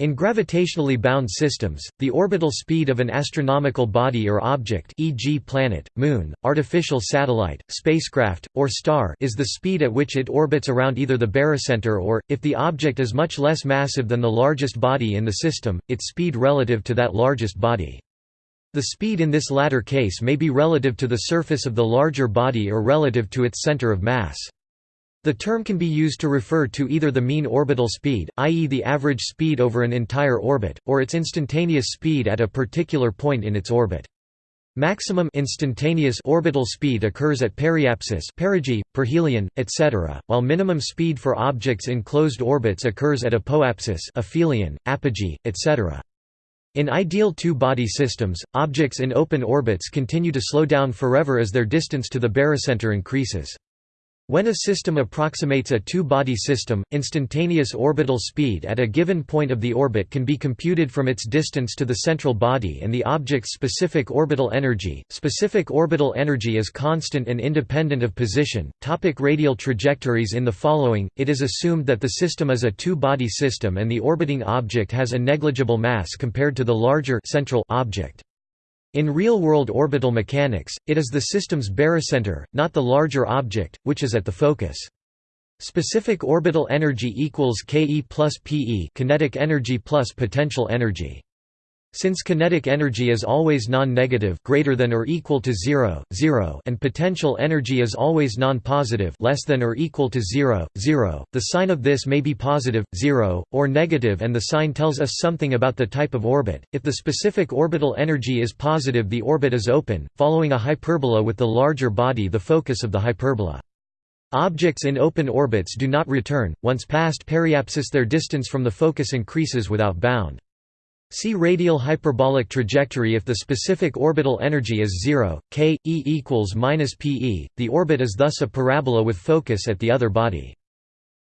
In gravitationally bound systems, the orbital speed of an astronomical body or object e.g. planet, moon, artificial satellite, spacecraft, or star is the speed at which it orbits around either the barycenter or, if the object is much less massive than the largest body in the system, its speed relative to that largest body. The speed in this latter case may be relative to the surface of the larger body or relative to its center of mass. The term can be used to refer to either the mean orbital speed, i.e. the average speed over an entire orbit, or its instantaneous speed at a particular point in its orbit. Maximum instantaneous orbital speed occurs at periapsis perigee, perihelion, etc., while minimum speed for objects in closed orbits occurs at apoapsis aphelion, apogee, etc. In ideal two-body systems, objects in open orbits continue to slow down forever as their distance to the barycenter increases. When a system approximates a two-body system, instantaneous orbital speed at a given point of the orbit can be computed from its distance to the central body and the object's specific orbital energy. Specific orbital energy is constant and independent of position. Topic radial trajectories In the following, it is assumed that the system is a two-body system and the orbiting object has a negligible mass compared to the larger central object. In real-world orbital mechanics, it is the system's barycenter, not the larger object, which is at the focus. Specific orbital energy equals Ke plus Pe kinetic energy plus potential energy. Since kinetic energy is always non-negative greater than or equal to 0, 0 and potential energy is always non-positive less than or equal to 0, 0, the sign of this may be positive, 0, or negative and the sign tells us something about the type of orbit. If the specific orbital energy is positive the orbit is open, following a hyperbola with the larger body the focus of the hyperbola. Objects in open orbits do not return, once past periapsis their distance from the focus increases without bound. See radial hyperbolic trajectory if the specific orbital energy is 0, k, e equals minus pe, the orbit is thus a parabola with focus at the other body.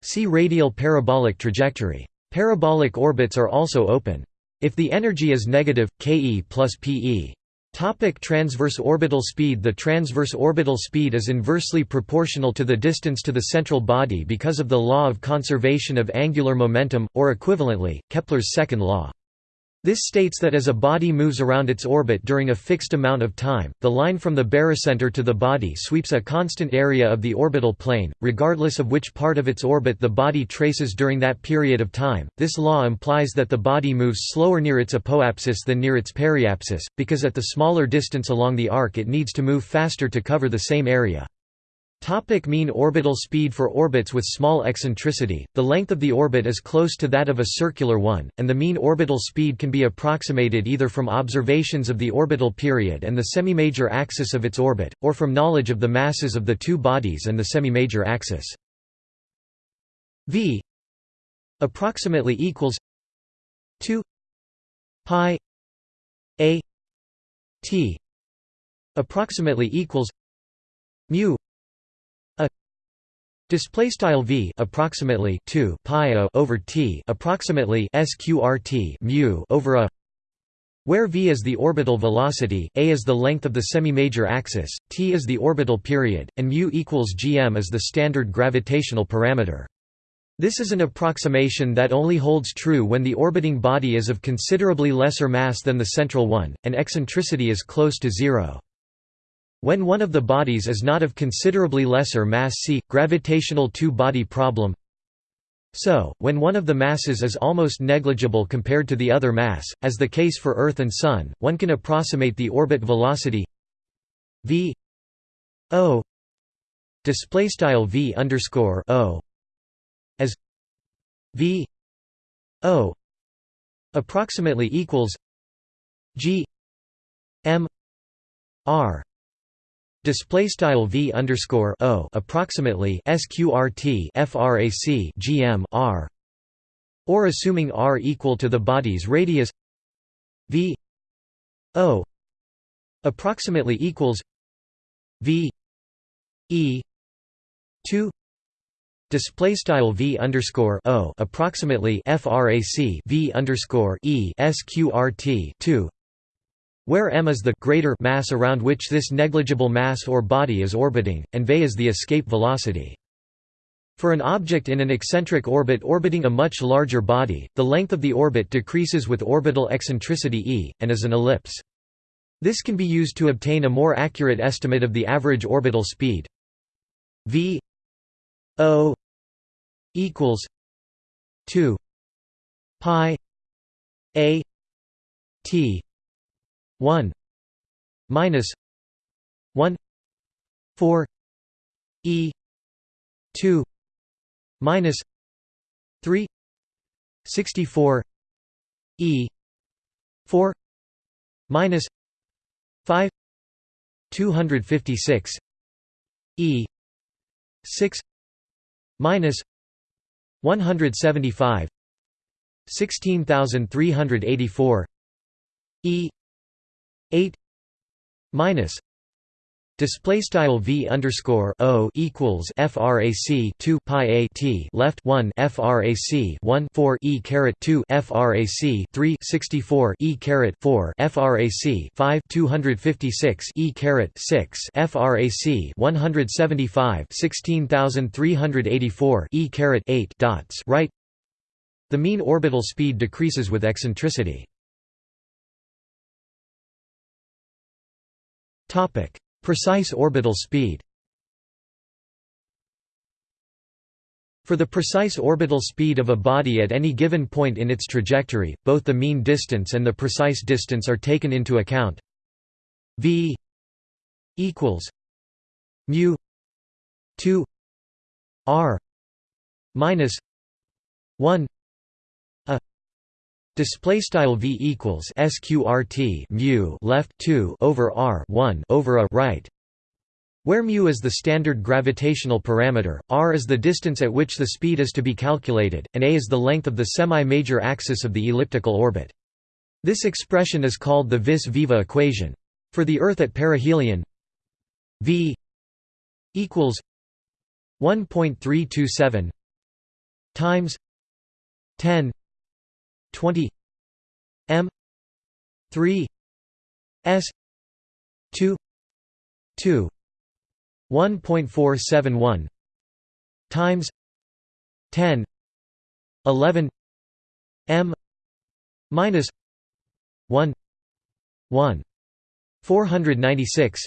See radial parabolic trajectory. Parabolic orbits are also open. If the energy is negative, ke plus pe. Topic transverse orbital speed The transverse orbital speed is inversely proportional to the distance to the central body because of the law of conservation of angular momentum, or equivalently, Kepler's second law. This states that as a body moves around its orbit during a fixed amount of time, the line from the barycenter to the body sweeps a constant area of the orbital plane, regardless of which part of its orbit the body traces during that period of time. This law implies that the body moves slower near its apoapsis than near its periapsis, because at the smaller distance along the arc it needs to move faster to cover the same area. Topic mean orbital speed For orbits with small eccentricity, the length of the orbit is close to that of a circular one, and the mean orbital speed can be approximated either from observations of the orbital period and the semimajor axis of its orbit, or from knowledge of the masses of the two bodies and the semimajor axis. v approximately equals 2 pi a t approximately equals mu Display style v approximately 2 pi over t approximately sqrt mu over a where v is the orbital velocity, a is the length of the semi-major axis, t is the orbital period, and mu equals gm is the standard gravitational parameter. This is an approximation that only holds true when the orbiting body is of considerably lesser mass than the central one, and eccentricity is close to zero. When one of the bodies is not of considerably lesser mass see, gravitational two-body problem. So, when one of the masses is almost negligible compared to the other mass, as the case for Earth and Sun, one can approximate the orbit velocity v o display style v underscore o as v o approximately equals g m r Display style v underscore o approximately sqrt frac gm r, or assuming r equal to the body's radius v o approximately equals v e two. Display style v underscore o approximately frac v underscore e sqrt two where m is the greater mass around which this negligible mass or body is orbiting, and v is the escape velocity. For an object in an eccentric orbit orbiting a much larger body, the length of the orbit decreases with orbital eccentricity e, and is an ellipse. This can be used to obtain a more accurate estimate of the average orbital speed v o equals 2 pi a t 1 minus 1 4 e 2 minus 3 64 e 4 minus 5 256 e 6 minus 175 16384 e 8 minus Display style v underscore o equals frac 2 pi a t left 1 frac 1 4 e caret 2 frac 3 64 e caret 4 frac 5 256 e caret 6 frac 175 16384 e caret 8 dots right. The mean orbital speed decreases with eccentricity. Precise orbital speed For the precise orbital speed of a body at any given point in its trajectory, both the mean distance and the precise distance are taken into account. v equals mu 2 r minus 1 Display style v equals sqrt mu left 2 over r 1 over a right, where mu is the standard gravitational parameter, r is the distance at which the speed is to be calculated, and a is the length of the semi-major axis of the elliptical orbit. This expression is called the vis-viva equation. For the Earth at perihelion, v equals 1.327 times 10 20 m 3 s 2 2 1.471 times 10 11 m minus 1 1 496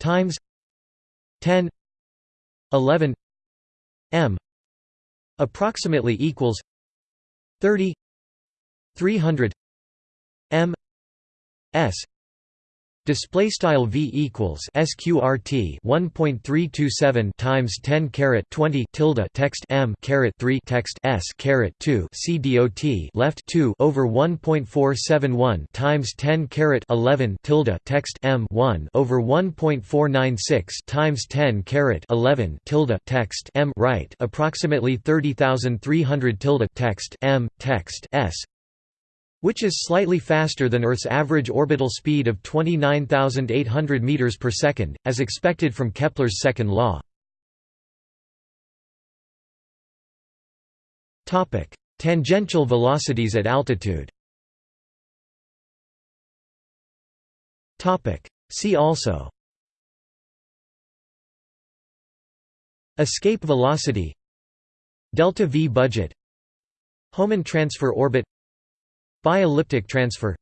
times 10 11 m approximately equals 30 300 m s Display style v equals sqrt 1.327 times 10 caret 20 tilde text m caret 3 text s caret 2 c dot left 2 over 1.471 times 10 caret 11 tilde text m 1 over 1.496 times 10 caret 11 tilde text m right approximately 30,300 tilde text m text s which is slightly faster than Earth's average orbital speed of 29,800 meters per second, as expected from Kepler's second law. Topic: Tangential velocities at altitude. Topic: See also. Escape velocity Delta V budget Hohmann transfer orbit Bi-elliptic transfer.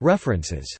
References